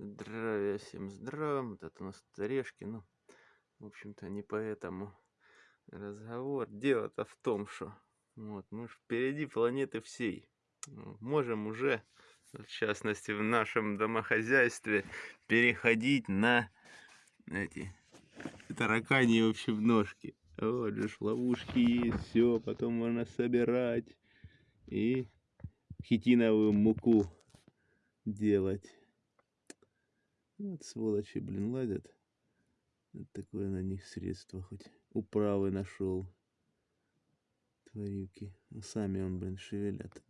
Здравия всем здравия. Вот это у нас орешки. Ну, в общем-то, не поэтому разговор. Дело-то в том, что вот, мы впереди планеты всей. Можем уже, в частности, в нашем домохозяйстве, переходить на эти таракани, в общем, ножки. Вот же ловушки есть, все, потом можно собирать и хитиновую муку делать. Вот сволочи, блин, ладят. Вот такое на них средство хоть управы нашел. Тварюки. Ну, сами он, блин, шевелят.